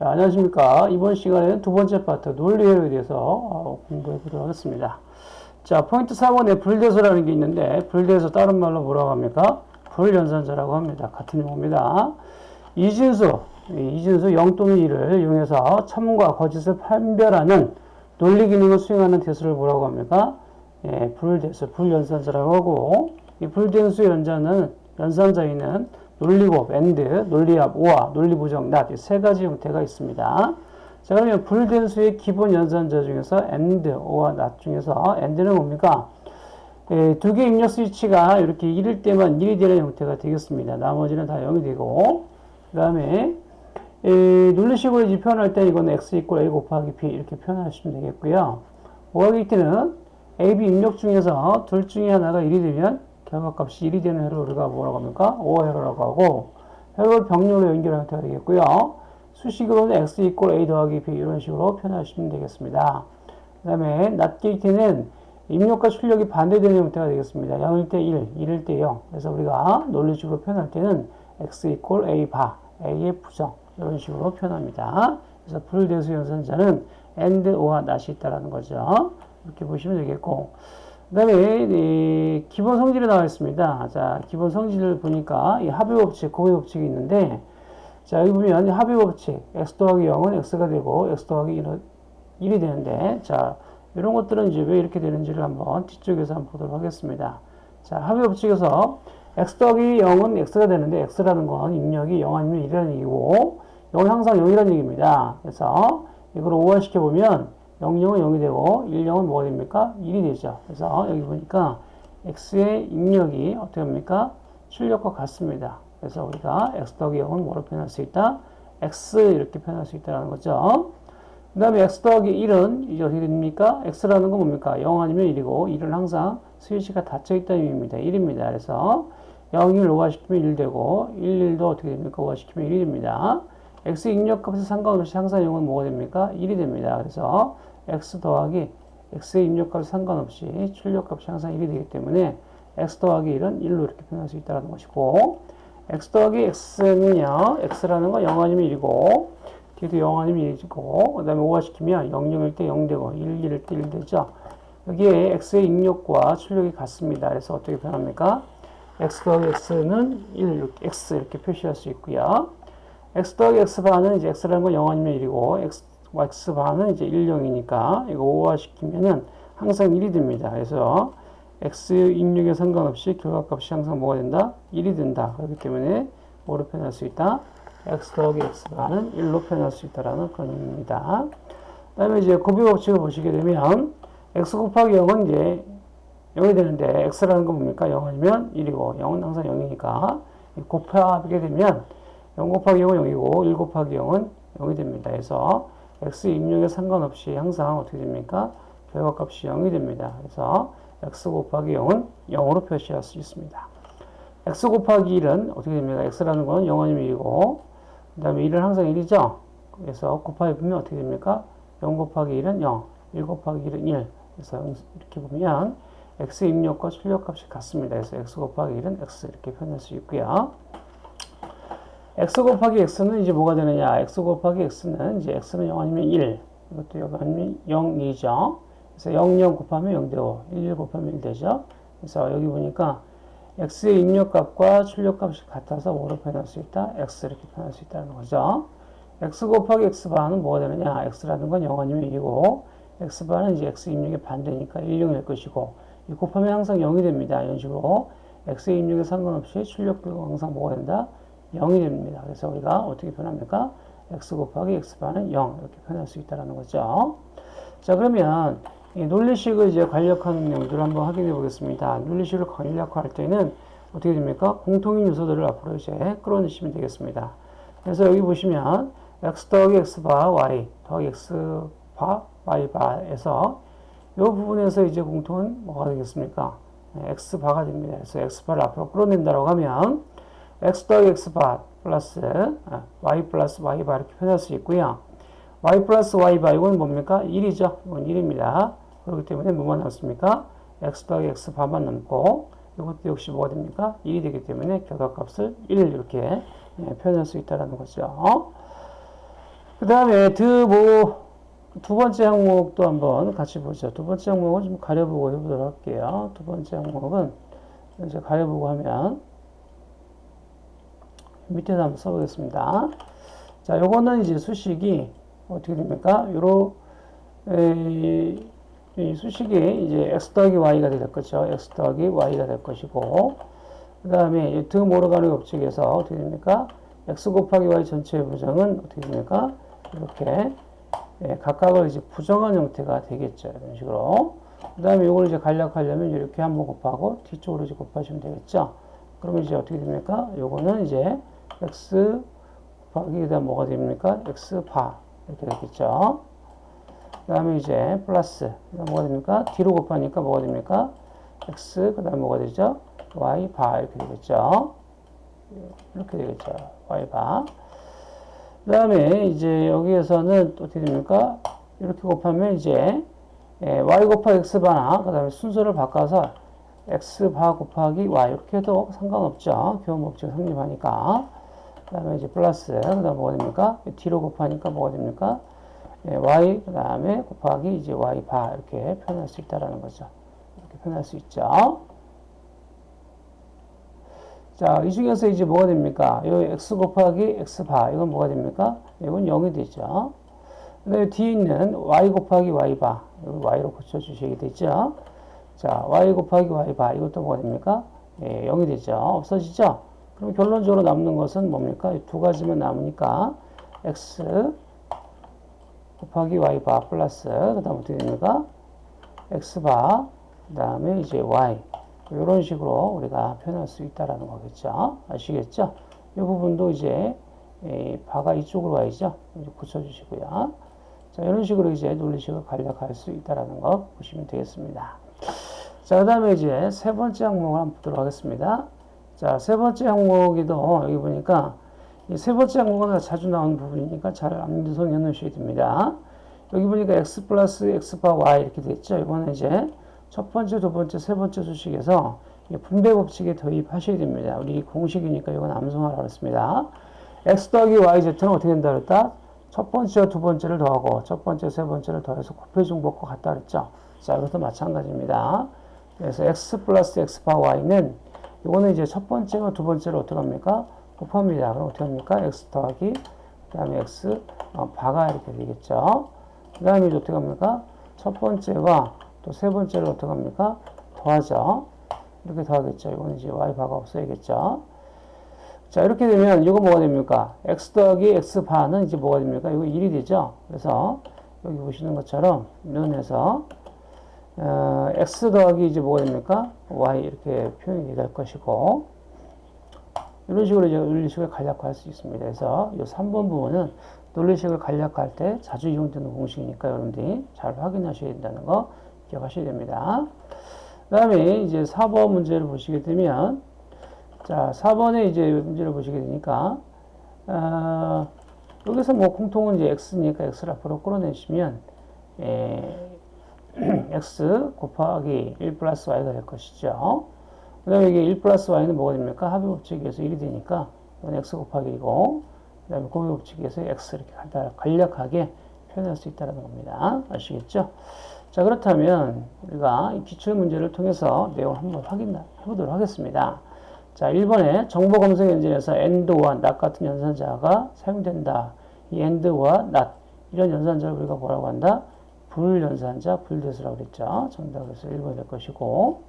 네, 안녕하십니까. 이번 시간에는 두 번째 파트 논리 회로에 대해서 어, 공부해 보도록 하겠습니다. 자, 포인트 4번에 불대소라는 게 있는데, 불대소 다른 말로 뭐라고 합니까? 불연산자라고 합니다. 같은 용어입니다. 이진수, 이진수 0 또는 1을 이용해서 참과 거짓을 판별하는 논리 기능을 수행하는 대수를 뭐라고 합니까? 예, 불대수, 불연산자라고 하고, 이 불대수의 연자는, 연산자에는 논리곱, and, 논리합, or, 논리부정, not 세 가지 형태가 있습니다. 자 그러면 불된 수의 기본 연산자 중에서 and, or, 중에서 and는 뭡니까? 예, 두개 입력 스위치가 이렇게 1일 때만 1이 되는 형태가 되겠습니다. 나머지는 다 0이 되고 그 다음에 예, 논리식으로 이제 표현할 때 이거는 x 이퀄 a 곱하기 b 이렇게 표현하시면 되겠고요. 오하기 t는 a, b 입력 중에서 둘 중에 하나가 1이 되면 결과값이 1이 되는 회로 우리가 뭐라고 합니까? 5 회로라고 하고 회로를 병렬로 연결하는 형태가 되겠고요. 수식으로는 x 이퀄 a 더하기 b 이런 식으로 표현하시면 되겠습니다. 그 다음에 낫게이트는 입력과 출력이 반대되는 형태가 되겠습니다. 0일 때 1, 1일 때 0. 그래서 우리가 논리식으로 표현할 때는 x 이퀄 a 바, a의 부정 이런 식으로 표현합니다. 그래서 불대수 연산자는 and, or와 not이 있다는 거죠. 이렇게 보시면 되겠고 그 다음에 기본 성질이 나와 있습니다. 자, 기본 성질을 보니까 이 합의 법칙, 고의 법칙이 있는데 자, 여기 보면 합의 법칙 x 더하기 0은 x가 되고 x 더하기 1은 1이 되는데 자, 이런 것들은 이제 왜 이렇게 되는지를 한번 뒤쪽에서 한번 보도록 하겠습니다. 자, 합의 법칙에서 x 더하기 0은 x가 되는데 x라는 건 입력이 0 아니면 1이라는 얘기고 0은 항상 0이라는 얘기입니다. 그래서 이걸 오화시켜 보면 0, 0은 0이 되고 1, 0은 뭐가 됩니까? 1이 되죠. 그래서 여기 보니까 x의 입력이 어떻게 합니까? 출력과 같습니다. 그래서 우리가 x 더하기 0은 뭐로 표현할 수 있다? x 이렇게 표현할 수 있다는 거죠. 그 다음에 x 더하기 1은 이제 어떻게 됩니까? x라는 건 뭡니까? 0 아니면 1이고 1은 항상 스위치가 닫혀 있다는 의미입니다. 1입니다. 그래서 0, 1 5화시키면 1 되고 1, 1도 어떻게 됩니까? 5화시키면 1이 됩니다. x 입력값에 상관없이 항상 0은 뭐가 됩니까? 1이 됩니다. 그래서 x 더하기 x의 입력값 상관없이 출력값이 항상 1이 되기 때문에 x 더하기 1은 1로 이렇게 표현할 수 있다는 것이고 x 더하기 x는요 x라는 건 0 아니면 1이고 뒤도 0 아니면 1이고 그 다음에 5화 시키면 0, 0일 때 0 되고 1, 1일 때 1 되죠. 여기에 x의 입력과 출력이 같습니다. 그래서 어떻게 표현합니까? X 더하기 x는 1 이렇게 x 이렇게 표시할 수 있고요. X 더하기 x바는 이제 x라는 건 0 아니면 1이고 x x바는 이제 1, 0이니까 이거 5화 시키면은 항상 1이 됩니다. 그래서 x 입력에 상관없이 결과값이 항상 뭐가 된다? 1이 된다. 그렇기 때문에 뭐로 표현할 수 있다? x 더하기 x바는 1로 표현할 수 있다라는 그런 의미입니다. 그 다음에 이제 곱비 법칙을 보시게 되면 x 곱하기 0은 이제 0이 되는데 x라는 건 뭡니까? 0 아니면 1이고 0은 항상 0이니까 곱하게 되면 0 곱하기 0은 0이고 1 곱하기 0은 0이 됩니다. 그래서 x 입력에 상관없이 항상 어떻게 됩니까? 결과값이 0이 됩니다. 그래서 x 곱하기 0은 0으로 표시할 수 있습니다. x 곱하기 1은 어떻게 됩니까? x라는 건 0 아니면 1이고 그 다음에 1은 항상 1이죠? 그래서 곱하기 보면 어떻게 됩니까? 0 곱하기 1은 0, 1 곱하기 1은 1 그래서 이렇게 보면 x 입력과 출력값이 같습니다. 그래서 x 곱하기 1은 x 이렇게 표현할 수 있고요. X 곱하기 x는 이제 뭐가 되느냐? x 곱하기 x는 이제 x는 0 아니면 1. 이것도 0 아니면 0이죠. 그래서 0, 0 곱하면 0 되고 1, 1 곱하면 1 되죠. 그래서 여기 보니까 x의 입력값과 출력값이 같아서 뭐로 표현할 수 있다? x 이렇게 표현할 수 있다는 거죠. x 곱하기 x바는 뭐가 되느냐? x라는 건 0 아니면 1이고 x바는 이제 x 입력의 반대니까 1, 0일 것이고 이 곱하면 항상 0이 됩니다. 이런 식으로 x의 입력에 상관없이 출력도 항상 뭐가 된다? 0이 됩니다. 그래서 우리가 어떻게 표현합니까? x 곱하기 x반은 0 이렇게 표현할 수 있다는 거죠. 자 그러면 이 논리식을 이제 간략하는 내용들을 한번 확인해 보겠습니다. 논리식을 간략화할 때는 어떻게 됩니까? 공통인 요소들을 앞으로 이제 끌어내시면 되겠습니다. 그래서 여기 보시면 x 더하기 x바 y 더하기 x바 y바에서 이 부분에서 이제 공통은 뭐가 되겠습니까? 네, x바가 됩니다. 그래서 x바를 앞으로 끌어낸다고 하면 x 더하기 x바 플러스 아, y 플러스 y바 이렇게 표현할 수 있고요. y 플러스 y바 이건 뭡니까? 1이죠. 이건 1입니다. 그렇기 때문에 뭐만 남습니까? x 더하기 x바만 남고 이것도 역시 뭐가 됩니까? 1이 되기 때문에 결과값을 1 이렇게 예, 표현할 수 있다는 거죠. 그 다음에 두 번째 항목도 한번 같이 보죠. 두 번째 항목은 좀 가려보고 해보도록 할게요. 두 번째 항목은 이제 가려보고 하면 밑에서 한번 써보겠습니다. 자, 요거는 이제 수식이 어떻게 됩니까? 요로 에, 이 수식이 이제 x 더하기 y가 될 거죠. x 더하기 y가 될 것이고 그 다음에 드 모르가는 법칙에서 어떻게 됩니까? x 곱하기 y 전체의 부정은 어떻게 됩니까? 이렇게 예, 각각을 이제 부정한 형태가 되겠죠. 이런 식으로. 그 다음에 이걸 이제 간략하려면 이렇게 한번 곱하고 뒤쪽으로 이제 곱하시면 되겠죠. 그러면 이제 어떻게 됩니까? 요거는 이제 x 곱하기 그다음 뭐가 됩니까? x 바 이렇게 되겠죠. 그 다음에 이제 플러스 뭐가 됩니까? 뒤로 곱하니까 뭐가 됩니까? x 그 다음 뭐가 되죠? y 바 이렇게 되겠죠. 이렇게 되겠죠. y 바. 그 다음에 이제 여기에서는 또 어떻게 됩니까? 이렇게 곱하면 이제 예, y 곱하기 x 바나 그 다음에 순서를 바꿔서 x 바 곱하기 y 이렇게 해도 상관없죠. 교환 법칙 성립하니까. 그 다음에 이제 플러스 그 다음 뭐가 됩니까? 뒤로 곱하니까 뭐가 됩니까? 예, y 그 다음에 곱하기 이제 y 바 이렇게 표현할 수 있다라는 거죠. 이렇게 표현할 수 있죠. 자, 이 중에서 이제 뭐가 됩니까? 이 x 곱하기 x 바, 이건 뭐가 됩니까? 이건 0이 되죠. 그 다음에 뒤에 있는 y 곱하기 y 바, 이걸 y로 고쳐주시게 되죠. 자, y 곱하기 y 바, 이것도 뭐가 됩니까? 예, 0이 되죠. 없어지죠? 그럼 결론적으로 남는 것은 뭡니까? 두 가지만 남으니까 x 곱하기 y 바 플러스, 그 다음 어떻게 됩니까? x 바, 그 다음에 이제 y. 이런 식으로 우리가 표현할 수 있다라는 거겠죠. 아시겠죠? 이 부분도 이제 바가 이쪽으로 와야죠. 이제 고쳐주시고요. 자, 이런 식으로 이제 논리식을 간략할 수 있다라는 거 보시면 되겠습니다. 자, 그 다음에 이제 세 번째 항목을 한번 보도록 하겠습니다. 자, 세 번째 항목에도 여기 보니까 이세 번째 항목은 자주 나오는 부분이니까 잘 암기성 해 놓으셔야 됩니다. 여기 보니까 x 플러스 x 바 y 이렇게 됐죠. 이거는 이제 첫 번째, 두 번째, 세 번째 수식에서 분배 법칙에 도입하셔야 됩니다. 우리 공식이니까 이건 암송하라고 했습니다. x 더하기 yz는 어떻게 된다 그랬다? 첫 번째와 두 번째를 더하고 첫 번째, 세 번째를 더해서 곱해 중복과 같다 그랬죠. 자, 이것도 마찬가지입니다. 그래서 x 플러스 x 바 y는 이거는 이제 첫 번째와 두 번째를 어떻게 합니까? 곱합니다. 그럼 어떻게 합니까? x 더하기 그 다음에 x 어, 바가 이렇게 되겠죠. 그 다음에 어떻게 합니까? 첫 번째와 또 세 번째를 어떻게 합니까? 더하죠. 이렇게 더하겠죠. 이거는 이제 y 바가 없어야겠죠. 자, 이렇게 되면 이거 뭐가 됩니까? x 더하기 x 바는 이제 뭐가 됩니까? 이거 1이 되죠. 그래서 여기 보시는 것처럼 눈에서 어, x 더하기 이제 뭐가 됩니까? y 이렇게 표현이 될 것이고 이런 식으로 이제 논리식을 간략화할 수 있습니다. 그래서 이 3번 부분은 논리식을 간략화할 때 자주 이용되는 공식이니까 여러분들이 잘 확인하셔야 된다는 거 기억하셔야 됩니다. 그 다음에 이제 4번 문제를 보시게 되면 자 4번에 이제 문제를 보시게 되니까 어, 여기서 뭐 공통은 이제 x니까 x를 앞으로 끌어내시면 에, x 곱하기 1 플러스 y가 될 것이죠. 그 다음에 이게 1 플러스 y는 뭐가 됩니까? 합의 법칙에서 1이 되니까 이건 x 곱하기 2고 그 다음에 곱의 법칙에서 x 이렇게 간략하게 표현할 수 있다는 겁니다. 아시겠죠? 자 그렇다면 우리가 기출 문제를 통해서 내용을 한번 확인해 보도록 하겠습니다. 자 1번에 정보 검색 엔진에서 AND와 NOT 같은 연산자가 사용된다. 이 AND와 NOT 이런 연산자를 우리가 뭐라고 한다? 불연산자, 불대수라고 그랬죠. 정답에서 1번 될 것이고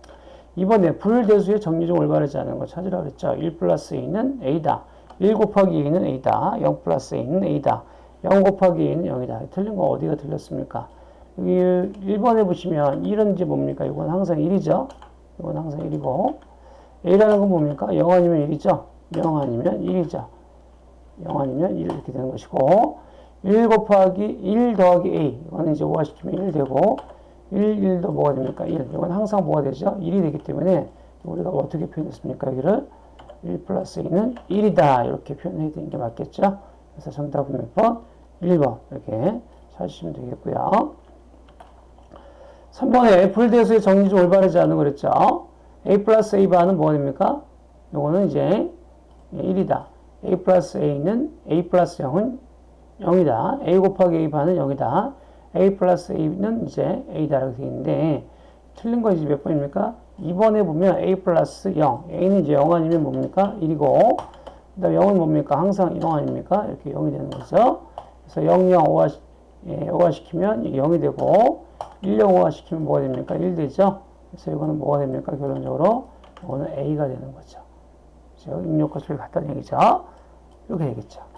2번에 불대수의 정리 중 올바르지 않은 거 찾으라고 그랬죠. 1 플러스 a는 a다. 1 곱하기 a는 a다. 0 플러스 a는 a다. 0 곱하기 a는 0이다. 틀린 거 어디가 틀렸습니까? 여기 1번에 보시면 1은 이제 뭡니까? 이건 항상 1이죠. 이건 항상 1이고 A라는 건 뭡니까? 0 아니면 1이죠. 0 아니면 1이죠. 0 아니면 1 이렇게 되는 것이고 1 곱하기 1 더하기 A 이거는 이제 5가 시키면 1 되고 1, 1도 뭐가 됩니까? 1. 이건 항상 뭐가 되죠? 1이 되기 때문에 우리가 어떻게 표현했습니까? 여기를 1 플러스 A는 1이다. 이렇게 표현해야 되는 게 맞겠죠? 그래서 정답은 몇 번? 1번. 이렇게 찾으시면 되겠고요. 3번에 불대수의 정리 중 올바르지 않은 거 그랬죠? a 플러스 a 바는 뭐가 됩니까? 요거는 이제 1이다. a 플러스 a는 a 플러스 0은 0이다. a 곱하기 a 바는 0이다. a 플러스 a는 이제 a다라고 되어 있는데 틀린 거 이제 몇 번입니까? 2번에 보면 a 플러스 0. a는 이제 0 아니면 뭡니까? 1이고 그 다음에 0은 뭡니까? 항상 0 아닙니까? 이렇게 0이 되는 거죠. 그래서 0, 0, 5화, 예, 5화 시키면 0이 되고 1, 0, 5화 시키면 뭐가 됩니까? 1 되죠. 그래서 이거는 뭐가 됩니까? 결론적으로 이거는 a가 되는 거죠. 입력값을 갖다는 얘기죠. 이렇게 되겠죠.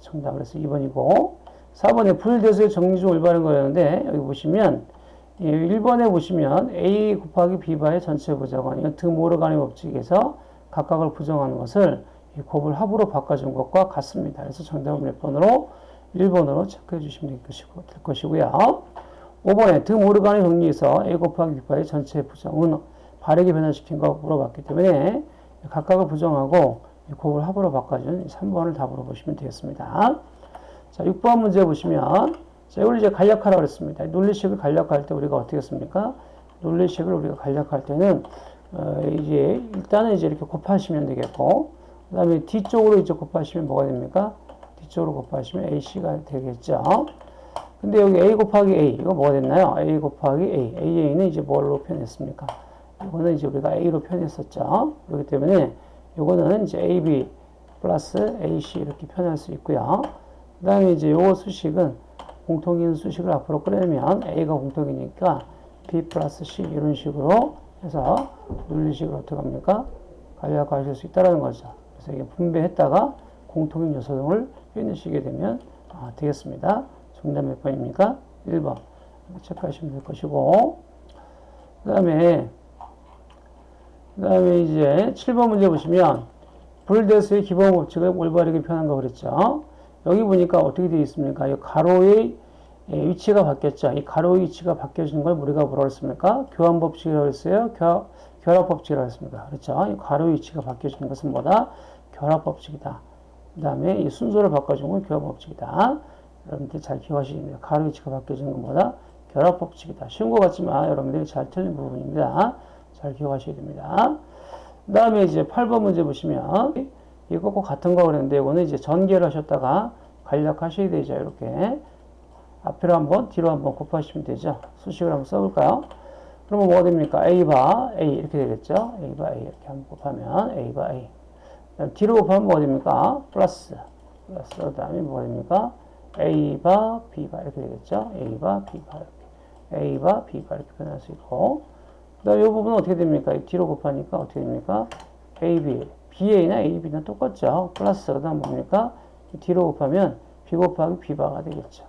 정답 그래서 2번이고 4번에 불대수의 정리 중 올바른 거였는데 여기 보시면 1번에 보시면 a 곱하기 b바의 전체 부정은 이건 드모르간의 법칙에서 각각을 부정하는 것을 이 곱을 합으로 바꿔준 것과 같습니다. 그래서 정답은 몇 번으로 1번으로 체크해 주시면 될, 것이고, 될 것이고요. 5번에 드모르간의 정리에서 a 곱하기 b바의 전체 부정은 바르게 변화시킨 거 물어봤기 때문에 각각을 부정하고 곱을 합으로 바꿔준 3번을 답으로 보시면 되겠습니다. 자, 6번 문제 보시면 자, 이걸 이제 간략하라고 그랬습니다. 논리식을 간략할 때 우리가 어떻게 했습니까? 논리식을 우리가 간략할 때는 어, 이제 일단은 이제 이렇게 곱하시면 되겠고 그 다음에 뒤쪽으로 이제 곱하시면 뭐가 됩니까? 뒤쪽으로 곱하시면 AC가 되겠죠. 근데 여기 A 곱하기 A 이거 뭐가 됐나요? A 곱하기 A AA는 이제 뭘로 표현했습니까? 이거는 이제 우리가 A로 표현했었죠. 그렇기 때문에 이거는 이제 AB 플러스 AC 이렇게 표현할 수 있고요. 그 다음에 이제 요거 수식은 공통인 수식을 앞으로 끌어내면 A가 공통이니까 B 플러스 C 이런 식으로 해서 논리식으로 어떻게 합니까? 간략화하실 수 있다는 거죠. 그래서 이게 분배했다가 공통인 요소 등을 표현하시게 되면 아, 되겠습니다. 정답 몇 번입니까? 1번. 체크하시면 될 것이고 그 다음에 그 다음에 이제 7번 문제 보시면 불대수의 기본 법칙을 올바르게 표현한 거 그랬죠. 여기 보니까 어떻게 되어 있습니까? 이 가로의 위치가 바뀌었죠. 이 가로의 위치가 바뀌어진 걸 우리가 뭐라고 했습니까? 교환 법칙이라고 했어요. 교, 결합 법칙이라고 했습니다. 그렇죠? 이 가로의 위치가 바뀌어진 것은 뭐다? 결합 법칙이다. 그 다음에 이 순서를 바꿔준 건 교합 법칙이다. 여러분들 잘 기억하시면 됩니다. 가로 위치가 바뀌어진 건 뭐다? 결합 법칙이다. 쉬운 것 같지만 여러분들이 잘 틀린 부분입니다. 잘 기억하셔야 됩니다. 그 다음에 이제 8번 문제 보시면 이거꼭 같은 거 그랬는데 이거는 이제 전개를 하셨다가 간략하셔야 되죠. 이렇게 앞으로 한번 뒤로 한번 곱하시면 되죠. 수식을 한번 써볼까요? 그러면 뭐가 됩니까? A바 A 이렇게 되겠죠. A바 A 이렇게 한번 곱하면 A바 A 뒤로 곱하면 뭐가 됩니까? 플러스 플러스 그 다음에 뭐가 됩니까? A바 B바 이렇게 되겠죠. A바 B바 이렇게 A바 B바 이렇게 표현할 수 있고 그 다음에 이 부분은 어떻게 됩니까? 뒤로 곱하니까 어떻게 됩니까? AB BA나 AB는 똑같죠. 플러스 그 다음 뭡니까? 뒤로 곱하면 B 곱하기 B바가 되겠죠.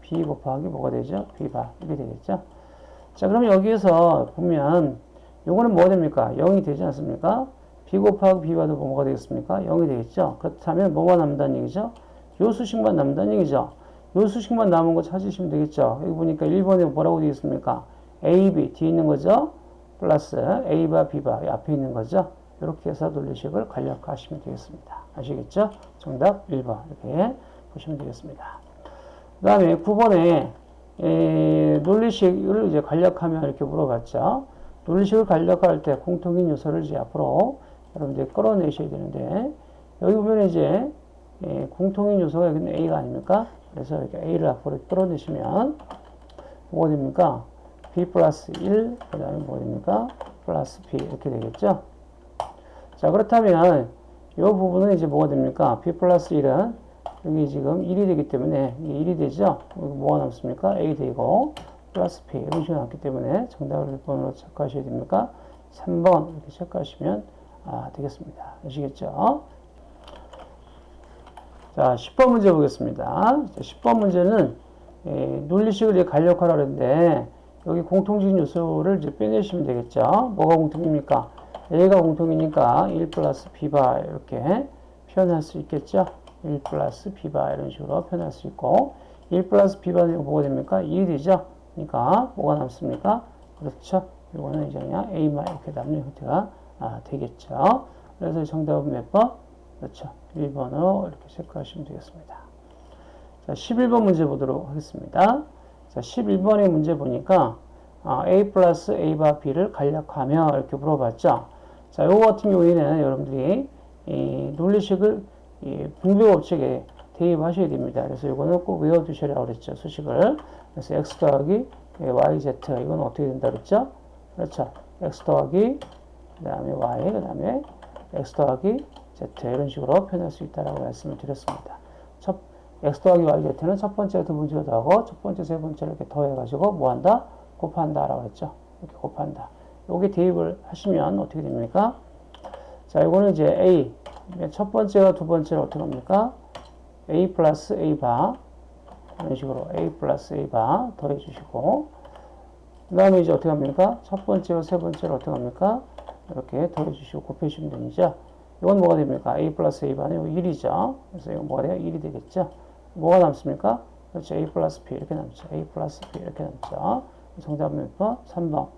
B 곱하기 뭐가 되죠? B바 이렇게 되겠죠. 자 그럼 여기에서 보면 요거는 뭐가 됩니까? 0이 되지 않습니까? B 곱하기 B바도 뭐가 되겠습니까? 0이 되겠죠. 그렇다면 뭐가 남다는 얘기죠? 요 수식만 남다는 얘기죠. 요 수식만 남은 거 찾으시면 되겠죠. 여기 보니까 1번에 뭐라고 되어 있습니까? A, B 뒤에 있는 거죠. 플러스 A바 B바 앞에 있는 거죠. 이렇게 해서 논리식을 간략화하시면 되겠습니다. 아시겠죠? 정답 1번 이렇게 보시면 되겠습니다. 그 다음에 9번에 에, 논리식을 이제 간략하면 이렇게 물어봤죠. 논리식을 간략화할 때 공통인 요소를 이제 앞으로 여러분들이 끌어내셔야 되는데 여기 보면 이제 에, 공통인 요소가 여기는 A가 아닙니까? 그래서 이렇게 A를 앞으로 끌어내시면 뭐가 됩니까? B 플러스 1, 그 다음에 뭐가 됩니까? 플러스 B 이렇게 되겠죠? 자, 그렇다면 이 부분은 이제 뭐가 됩니까? B 플러스 1은 여기 지금 1이 되기 때문에 이게 1이 되죠? 여기 뭐가 남습니까? A 되고 플러스 P 이런 식으로 남기 때문에 정답을 몇 번으로 체크하셔야 됩니까? 3번 이렇게 체크하시면 아, 되겠습니다. 아시겠죠? 자, 10번 문제 보겠습니다. 자, 10번 문제는 에, 논리식을 간략화라 그랬는데 여기 공통적인 요소를 이제 빼내시면 되겠죠. 뭐가 공통입니까? A가 공통이니까 1 플러스 B바 이렇게 표현할 수 있겠죠. 1 플러스 B바 이런 식으로 표현할 수 있고 1 플러스 B바는 뭐가 됩니까? 2이 되죠. 그러니까 뭐가 남습니까? 그렇죠. 이거는 이제 그냥 A만 이렇게 남는 형태가 아, 되겠죠. 그래서 정답은 몇 번? 그렇죠. 1번으로 이렇게 체크하시면 되겠습니다. 자, 11번 문제 보도록 하겠습니다. 자, 11번의 문제 보니까 아, A 플러스 A바 B를 간략하며 이렇게 물어봤죠. 자, 요거 같은 경우에는 여러분들이 이 논리식을 이 분배 법칙에 대입하셔야 됩니다. 그래서 이거는 꼭 외워두셔라고 그랬죠. 수식을. 그래서 x 더하기 yz 이건 어떻게 된다 그랬죠? 그렇죠. x 더하기 그 다음에 y 그 다음에 x 더하기 z 이런 식으로 표현할 수 있다라고 말씀을 드렸습니다. 첫 x 더하기 y z는 첫 번째 두 번째로 더하고 첫 번째 세 번째를 이렇게 더해가지고 뭐 한다? 곱한다 라고 했죠. 이렇게 곱한다. 여기 대입을 하시면 어떻게 됩니까? 자, 이거는 이제 a 첫 번째와 두 번째를 어떻게 합니까? a 플러스 a 바 이런 식으로 a 플러스 a 바 더해 주시고 그 다음에 이제 어떻게 합니까? 첫 번째와 세 번째를 어떻게 합니까? 이렇게 더해 주시고 곱해 주시면 됩니다. 이건 뭐가 됩니까? a 플러스 a 바는 1이죠. 그래서 이건 뭐가 돼요? 1이 되겠죠. 뭐가 남습니까? 그렇죠. a 플러스 b 이렇게 남죠. a 플러스 b 이렇게 남죠. 정답은 몇 번? 3번.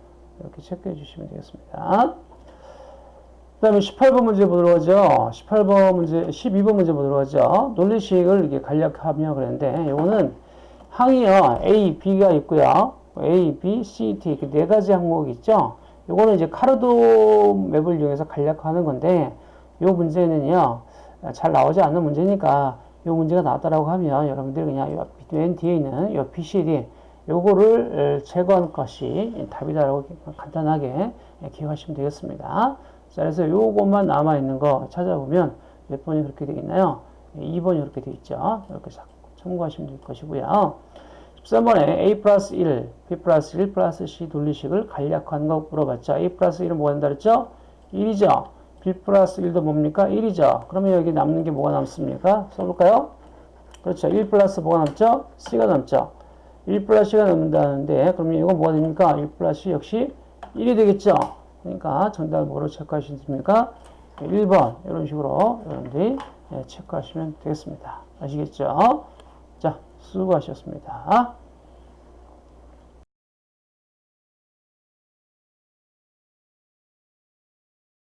이렇게 체크해 주시면 되겠습니다. 그 다음에 18번 문제 보도록 하죠. 18번 문제, 12번 문제 보도록 하죠. 논리식을 이렇게 간략하며 그랬는데, 이거는 항이요, A, B가 있고요. A, B, C, D, 이렇게 네 가지 항목이 있죠. 이거는 이제 카르도 맵을 이용해서 간략화하는 건데, 이 문제는요, 잘 나오지 않는 문제니까, 이 문제가 나왔다라고 하면 여러분들이 그냥 맨 뒤에 있는 이 B, C, D, 요거를 제거한 것이 답이다라고 간단하게 기억하시면 되겠습니다. 자, 그래서 요것만 남아있는 거 찾아보면 몇 번이 그렇게 되겠나요? 2번이 그렇게 되어 있죠. 이렇게 참고하시면 될 것이고요. 13번에 A 플러스 1, B 플러스 1 플러스 C 논리식을 간략한 거 물어봤죠. A 플러스 1은 뭐가 된다 그랬죠? 1이죠. B 플러스 1도 뭡니까? 1이죠. 그러면 여기 남는 게 뭐가 남습니까? 써볼까요? 그렇죠. 1 플러스 뭐가 남죠? C가 남죠. 1 플러스 C가 남는다는데 그러면 이건 뭐가 됩니까? 1 플러스 역시 1이 되겠죠. 그러니까 정답을 뭐로 체크하시면 됩니까? 1번 이런 식으로 여러분들이 체크하시면 되겠습니다. 아시겠죠? 자, 수고하셨습니다.